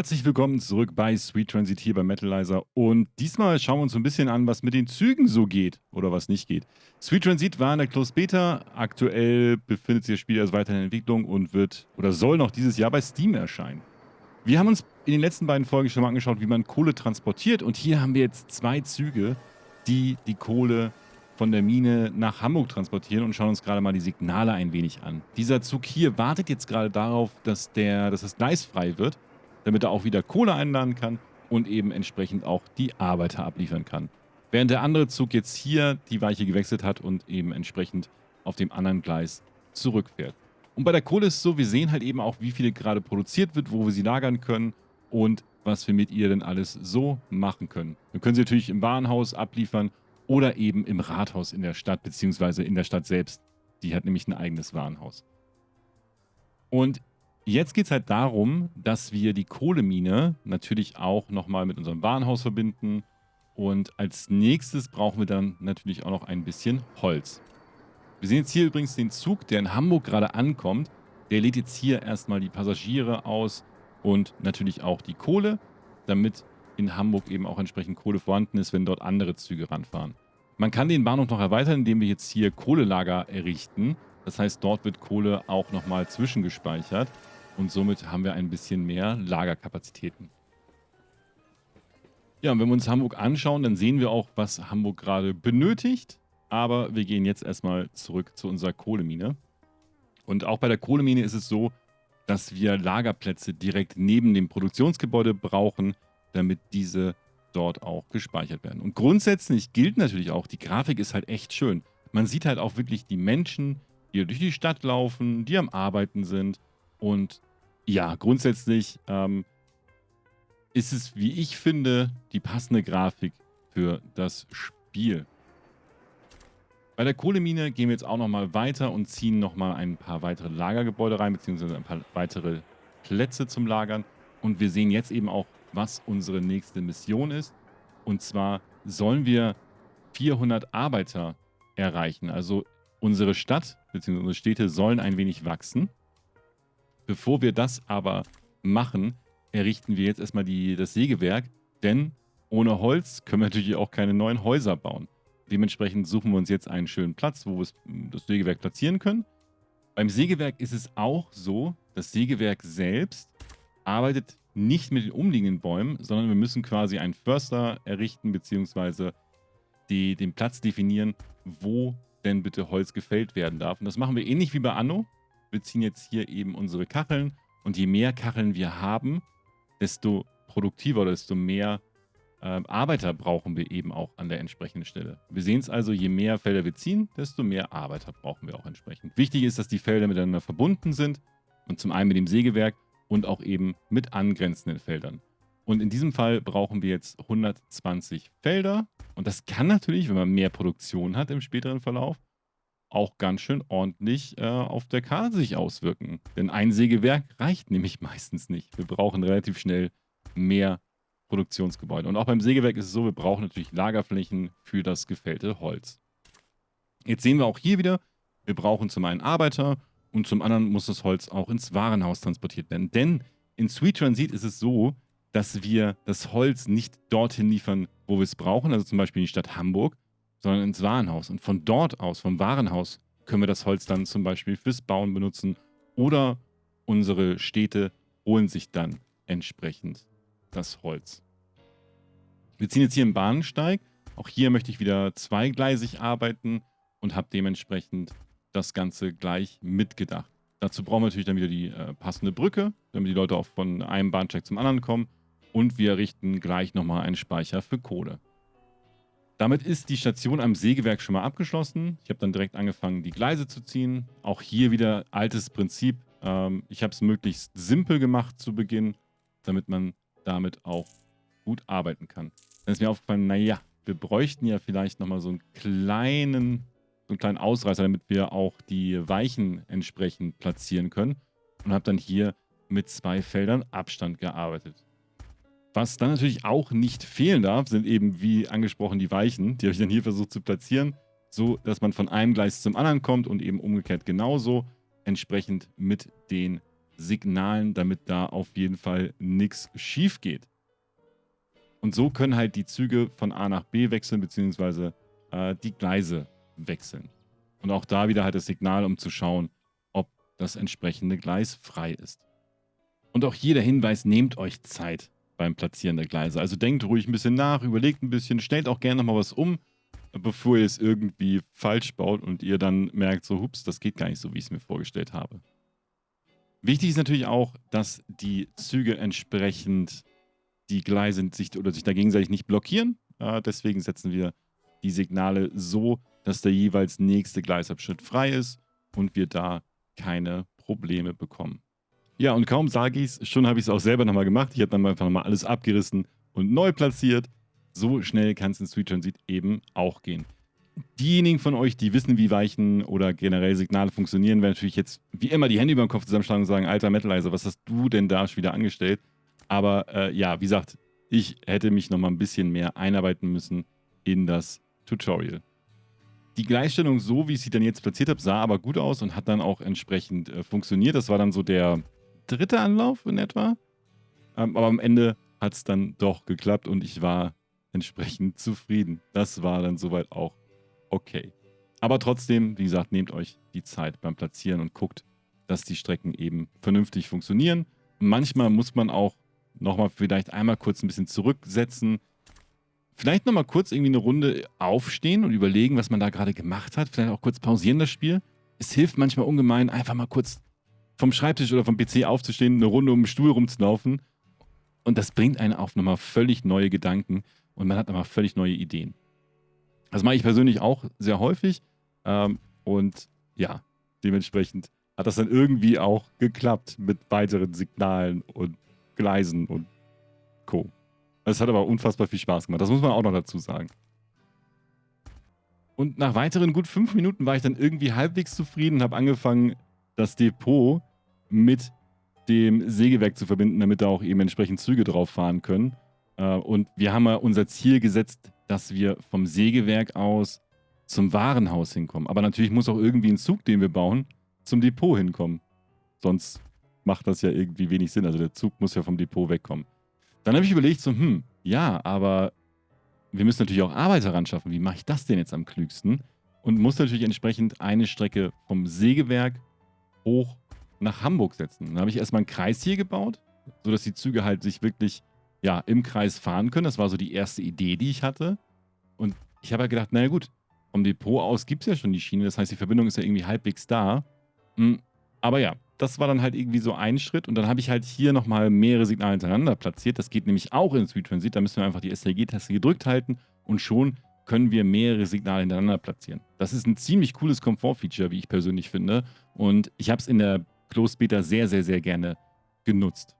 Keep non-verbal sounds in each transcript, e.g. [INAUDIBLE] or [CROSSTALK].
Herzlich willkommen zurück bei Sweet Transit hier bei Metalizer und diesmal schauen wir uns so ein bisschen an, was mit den Zügen so geht oder was nicht geht. Sweet Transit war in der Closed Beta, aktuell befindet sich das Spiel also weiter in Entwicklung und wird oder soll noch dieses Jahr bei Steam erscheinen. Wir haben uns in den letzten beiden Folgen schon mal angeschaut, wie man Kohle transportiert und hier haben wir jetzt zwei Züge, die die Kohle von der Mine nach Hamburg transportieren und schauen uns gerade mal die Signale ein wenig an. Dieser Zug hier wartet jetzt gerade darauf, dass, der, dass das Gleis frei wird damit er auch wieder Kohle einladen kann und eben entsprechend auch die Arbeiter abliefern kann. Während der andere Zug jetzt hier die Weiche gewechselt hat und eben entsprechend auf dem anderen Gleis zurückfährt. Und bei der Kohle ist es so, wir sehen halt eben auch, wie viele gerade produziert wird, wo wir sie lagern können und was wir mit ihr denn alles so machen können. Wir können sie natürlich im Warenhaus abliefern oder eben im Rathaus in der Stadt, beziehungsweise in der Stadt selbst. Die hat nämlich ein eigenes Warenhaus. Und Jetzt geht es halt darum, dass wir die Kohlemine natürlich auch nochmal mit unserem Warenhaus verbinden. Und als nächstes brauchen wir dann natürlich auch noch ein bisschen Holz. Wir sehen jetzt hier übrigens den Zug, der in Hamburg gerade ankommt. Der lädt jetzt hier erstmal die Passagiere aus und natürlich auch die Kohle, damit in Hamburg eben auch entsprechend Kohle vorhanden ist, wenn dort andere Züge ranfahren. Man kann den Bahnhof noch erweitern, indem wir jetzt hier Kohlelager errichten. Das heißt, dort wird Kohle auch nochmal zwischengespeichert und somit haben wir ein bisschen mehr Lagerkapazitäten. Ja, und wenn wir uns Hamburg anschauen, dann sehen wir auch, was Hamburg gerade benötigt. Aber wir gehen jetzt erstmal zurück zu unserer Kohlemine. Und auch bei der Kohlemine ist es so, dass wir Lagerplätze direkt neben dem Produktionsgebäude brauchen, damit diese dort auch gespeichert werden. Und grundsätzlich gilt natürlich auch, die Grafik ist halt echt schön. Man sieht halt auch wirklich die Menschen, die durch die Stadt laufen, die am Arbeiten sind. Und ja, grundsätzlich ähm, ist es, wie ich finde, die passende Grafik für das Spiel. Bei der Kohlemine gehen wir jetzt auch nochmal weiter und ziehen nochmal ein paar weitere Lagergebäude rein, beziehungsweise ein paar weitere Plätze zum Lagern. Und wir sehen jetzt eben auch, was unsere nächste Mission ist. Und zwar sollen wir 400 Arbeiter erreichen. Also unsere Stadt bzw. unsere Städte sollen ein wenig wachsen. Bevor wir das aber machen, errichten wir jetzt erstmal die, das Sägewerk, denn ohne Holz können wir natürlich auch keine neuen Häuser bauen. Dementsprechend suchen wir uns jetzt einen schönen Platz, wo wir das Sägewerk platzieren können. Beim Sägewerk ist es auch so, das Sägewerk selbst arbeitet nicht mit den umliegenden Bäumen, sondern wir müssen quasi einen Förster errichten, beziehungsweise die, den Platz definieren, wo denn bitte Holz gefällt werden darf. Und das machen wir ähnlich wie bei Anno wir ziehen jetzt hier eben unsere Kacheln und je mehr Kacheln wir haben, desto produktiver oder desto mehr äh, Arbeiter brauchen wir eben auch an der entsprechenden Stelle. Wir sehen es also, je mehr Felder wir ziehen, desto mehr Arbeiter brauchen wir auch entsprechend. Wichtig ist, dass die Felder miteinander verbunden sind und zum einen mit dem Sägewerk und auch eben mit angrenzenden Feldern. Und in diesem Fall brauchen wir jetzt 120 Felder. Und das kann natürlich, wenn man mehr Produktion hat im späteren Verlauf, auch ganz schön ordentlich äh, auf der Karte sich auswirken. Denn ein Sägewerk reicht nämlich [LAUGHS] meistens nicht. Wir brauchen relativ schnell mehr Produktionsgebäude. Und auch beim Sägewerk ist es so, wir brauchen natürlich Lagerflächen für das gefällte Holz. Jetzt sehen wir auch hier wieder, wir brauchen zum einen Arbeiter und zum anderen muss das Holz auch ins Warenhaus transportiert werden. Denn in Sweet Transit ist es so, dass wir das Holz nicht dorthin liefern, wo wir es brauchen, also zum Beispiel in die Stadt Hamburg, sondern ins Warenhaus. Und von dort aus, vom Warenhaus, können wir das Holz dann zum Beispiel fürs Bauen benutzen oder unsere Städte holen sich dann entsprechend das Holz. Wir ziehen jetzt hier einen Bahnsteig. Auch hier möchte ich wieder zweigleisig arbeiten und habe dementsprechend das Ganze gleich mitgedacht. Dazu brauchen wir natürlich dann wieder die äh, passende Brücke, damit die Leute auch von einem Bahnsteig zum anderen kommen. Und wir errichten gleich nochmal einen Speicher für Kohle. Damit ist die Station am Sägewerk schon mal abgeschlossen. Ich habe dann direkt angefangen, die Gleise zu ziehen. Auch hier wieder altes Prinzip. Ähm, ich habe es möglichst simpel gemacht zu Beginn, damit man damit auch gut arbeiten kann. Dann ist mir aufgefallen, naja, wir bräuchten ja vielleicht nochmal so einen kleinen, so einen kleinen Ausreißer, damit wir auch die Weichen entsprechend platzieren können. Und habe dann hier mit zwei Feldern Abstand gearbeitet. Was dann natürlich auch nicht fehlen darf, sind eben wie angesprochen die Weichen. Die habe ich dann hier versucht zu platzieren, so dass man von einem Gleis zum anderen kommt und eben umgekehrt genauso entsprechend mit den Signalen, damit da auf jeden Fall nichts schief geht. Und so können halt die Züge von A nach B wechseln, beziehungsweise äh, die Gleise wechseln. Und auch da wieder halt das Signal, um zu schauen, ob das entsprechende Gleis frei ist. Und auch hier der Hinweis, nehmt euch Zeit beim Platzieren der Gleise. Also denkt ruhig ein bisschen nach, überlegt ein bisschen, stellt auch gerne nochmal was um, bevor ihr es irgendwie falsch baut und ihr dann merkt, so, hups, das geht gar nicht so, wie ich es mir vorgestellt habe. Wichtig ist natürlich auch, dass die Züge entsprechend die Gleise sich oder sich da gegenseitig nicht blockieren. Äh, deswegen setzen wir die Signale so, dass der jeweils nächste Gleisabschnitt frei ist und wir da keine Probleme bekommen. Ja, und kaum sage ich es, schon habe ich es auch selber nochmal gemacht. Ich habe dann einfach nochmal alles abgerissen und neu platziert. So schnell kann es in Street Transit eben auch gehen. Diejenigen von euch, die wissen, wie Weichen oder generell Signale funktionieren, werden natürlich jetzt wie immer die Hände über den Kopf zusammenschlagen und sagen, alter Metalizer, was hast du denn da schon wieder angestellt? Aber äh, ja, wie gesagt, ich hätte mich nochmal ein bisschen mehr einarbeiten müssen in das Tutorial. Die Gleichstellung, so wie ich sie dann jetzt platziert habe, sah aber gut aus und hat dann auch entsprechend äh, funktioniert. Das war dann so der dritte Anlauf in etwa. Aber am Ende hat es dann doch geklappt und ich war entsprechend zufrieden. Das war dann soweit auch okay. Aber trotzdem, wie gesagt, nehmt euch die Zeit beim Platzieren und guckt, dass die Strecken eben vernünftig funktionieren. Manchmal muss man auch nochmal vielleicht einmal kurz ein bisschen zurücksetzen. Vielleicht nochmal kurz irgendwie eine Runde aufstehen und überlegen, was man da gerade gemacht hat. Vielleicht auch kurz pausieren das Spiel. Es hilft manchmal ungemein, einfach mal kurz vom Schreibtisch oder vom PC aufzustehen, eine Runde um den Stuhl rumzulaufen. Und das bringt einen auf nochmal völlig neue Gedanken und man hat nochmal völlig neue Ideen. Das mache ich persönlich auch sehr häufig. Ähm, und ja, dementsprechend hat das dann irgendwie auch geklappt mit weiteren Signalen und Gleisen und Co. Es hat aber unfassbar viel Spaß gemacht. Das muss man auch noch dazu sagen. Und nach weiteren gut fünf Minuten war ich dann irgendwie halbwegs zufrieden und habe angefangen, das Depot mit dem Sägewerk zu verbinden, damit da auch eben entsprechend Züge drauf fahren können. Äh, und wir haben ja unser Ziel gesetzt, dass wir vom Sägewerk aus zum Warenhaus hinkommen. Aber natürlich muss auch irgendwie ein Zug, den wir bauen, zum Depot hinkommen. Sonst macht das ja irgendwie wenig Sinn. Also der Zug muss ja vom Depot wegkommen. Dann habe ich überlegt, so, hm, ja, aber wir müssen natürlich auch Arbeiter ran schaffen. Wie mache ich das denn jetzt am klügsten? Und muss natürlich entsprechend eine Strecke vom Sägewerk hoch nach Hamburg setzen. Dann habe ich erstmal einen Kreis hier gebaut, sodass die Züge halt sich wirklich ja, im Kreis fahren können. Das war so die erste Idee, die ich hatte. Und ich habe ja halt gedacht, naja gut, vom Depot aus gibt es ja schon die Schiene. Das heißt, die Verbindung ist ja irgendwie halbwegs da. Hm, aber ja, das war dann halt irgendwie so ein Schritt. Und dann habe ich halt hier nochmal mehrere Signale hintereinander platziert. Das geht nämlich auch in Street Transit. Da müssen wir einfach die STG-Taste gedrückt halten und schon können wir mehrere Signale hintereinander platzieren. Das ist ein ziemlich cooles Komfort-Feature, wie ich persönlich finde. Und ich habe es in der Beta sehr, sehr, sehr gerne genutzt.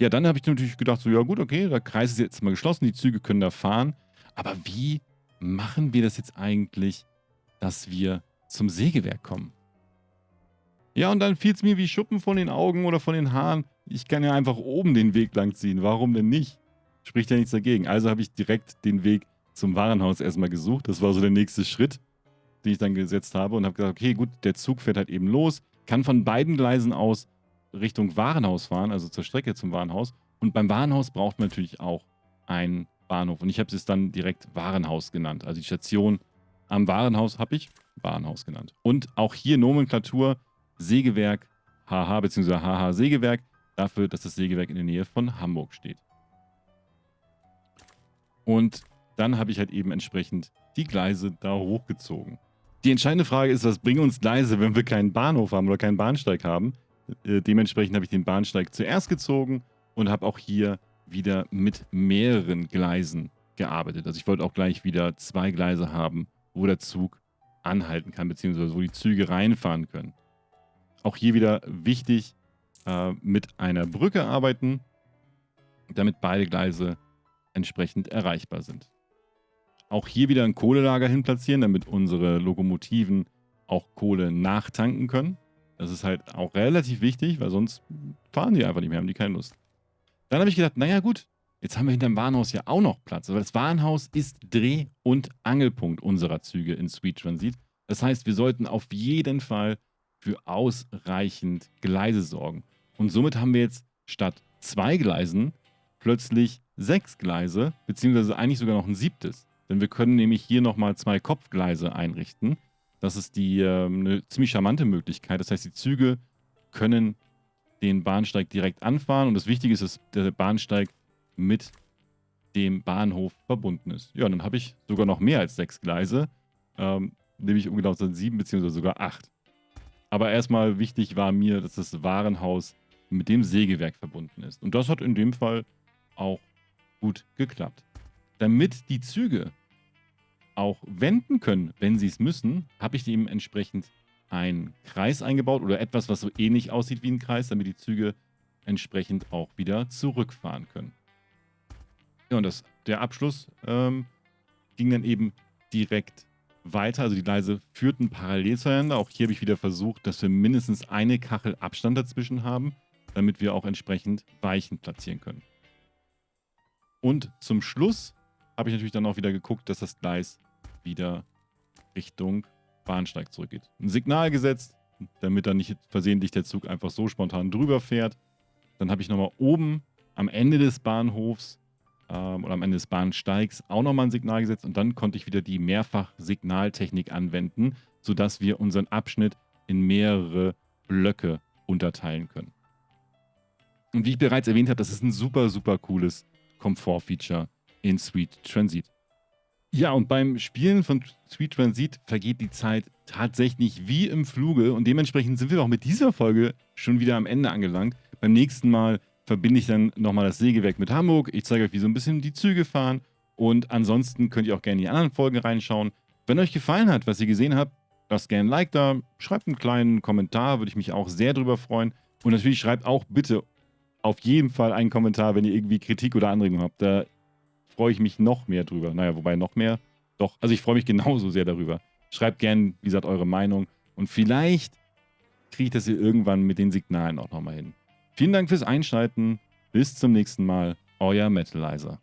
Ja, dann habe ich natürlich gedacht, so, ja gut, okay, der Kreis ist jetzt mal geschlossen, die Züge können da fahren. Aber wie machen wir das jetzt eigentlich, dass wir zum Sägewerk kommen? Ja, und dann fiel es mir wie Schuppen von den Augen oder von den Haaren. Ich kann ja einfach oben den Weg lang ziehen. Warum denn nicht? Spricht ja nichts dagegen. Also habe ich direkt den Weg zum Warenhaus erstmal gesucht. Das war so der nächste Schritt, den ich dann gesetzt habe und habe gesagt, okay, gut, der Zug fährt halt eben los, kann von beiden Gleisen aus Richtung Warenhaus fahren, also zur Strecke zum Warenhaus. Und beim Warenhaus braucht man natürlich auch einen Bahnhof. Und ich habe es dann direkt Warenhaus genannt. Also die Station am Warenhaus habe ich Warenhaus genannt. Und auch hier Nomenklatur Sägewerk HH bzw. HH Sägewerk dafür, dass das Sägewerk in der Nähe von Hamburg steht. Und dann habe ich halt eben entsprechend die Gleise da hochgezogen. Die entscheidende Frage ist, was bringen uns Gleise, wenn wir keinen Bahnhof haben oder keinen Bahnsteig haben? Äh, dementsprechend habe ich den Bahnsteig zuerst gezogen und habe auch hier wieder mit mehreren Gleisen gearbeitet. Also ich wollte auch gleich wieder zwei Gleise haben, wo der Zug anhalten kann, beziehungsweise wo die Züge reinfahren können. Auch hier wieder wichtig, äh, mit einer Brücke arbeiten, damit beide Gleise entsprechend erreichbar sind. Auch hier wieder ein Kohlelager hin platzieren, damit unsere Lokomotiven auch Kohle nachtanken können. Das ist halt auch relativ wichtig, weil sonst fahren die einfach nicht mehr, haben die keine Lust. Dann habe ich gedacht, naja gut, jetzt haben wir hinterm Warenhaus ja auch noch Platz. Aber das Warenhaus ist Dreh- und Angelpunkt unserer Züge in Sweet Transit. Das heißt, wir sollten auf jeden Fall für ausreichend Gleise sorgen. Und somit haben wir jetzt statt zwei Gleisen plötzlich sechs Gleise, beziehungsweise eigentlich sogar noch ein siebtes. Denn wir können nämlich hier nochmal zwei Kopfgleise einrichten. Das ist die, äh, eine ziemlich charmante Möglichkeit. Das heißt, die Züge können den Bahnsteig direkt anfahren. Und das Wichtige ist, dass der Bahnsteig mit dem Bahnhof verbunden ist. Ja, dann habe ich sogar noch mehr als sechs Gleise. Ähm, nämlich um genau zu sein sieben beziehungsweise sogar acht. Aber erstmal wichtig war mir, dass das Warenhaus mit dem Sägewerk verbunden ist. Und das hat in dem Fall auch gut geklappt. Damit die Züge auch wenden können, wenn sie es müssen, habe ich dementsprechend einen Kreis eingebaut oder etwas, was so ähnlich aussieht wie ein Kreis, damit die Züge entsprechend auch wieder zurückfahren können. Ja, und das, der Abschluss ähm, ging dann eben direkt weiter. Also die Gleise führten parallel zueinander. Auch hier habe ich wieder versucht, dass wir mindestens eine Kachel Abstand dazwischen haben, damit wir auch entsprechend Weichen platzieren können. Und zum Schluss habe ich natürlich dann auch wieder geguckt, dass das Gleis wieder Richtung Bahnsteig zurückgeht. Ein Signal gesetzt, damit dann nicht versehentlich der Zug einfach so spontan drüber fährt. Dann habe ich nochmal oben am Ende des Bahnhofs ähm, oder am Ende des Bahnsteigs auch nochmal ein Signal gesetzt und dann konnte ich wieder die Mehrfach-Signaltechnik anwenden, sodass wir unseren Abschnitt in mehrere Blöcke unterteilen können. Und wie ich bereits erwähnt habe, das ist ein super, super cooles Komfort-Feature in Sweet Transit. Ja, und beim Spielen von Sweet Transit vergeht die Zeit tatsächlich wie im Fluge und dementsprechend sind wir auch mit dieser Folge schon wieder am Ende angelangt. Beim nächsten Mal verbinde ich dann nochmal das Sägewerk mit Hamburg. Ich zeige euch, wie so ein bisschen die Züge fahren. Und ansonsten könnt ihr auch gerne in die anderen Folgen reinschauen. Wenn euch gefallen hat, was ihr gesehen habt, lasst gerne ein Like da, schreibt einen kleinen Kommentar, würde ich mich auch sehr drüber freuen. Und natürlich schreibt auch bitte auf jeden Fall einen Kommentar, wenn ihr irgendwie Kritik oder Anregungen habt. Da freue ich mich noch mehr drüber. Naja, wobei noch mehr. Doch, also ich freue mich genauso sehr darüber. Schreibt gerne, wie gesagt, eure Meinung. Und vielleicht kriege ich das hier irgendwann mit den Signalen auch nochmal hin. Vielen Dank fürs Einschalten. Bis zum nächsten Mal. Euer Metalizer.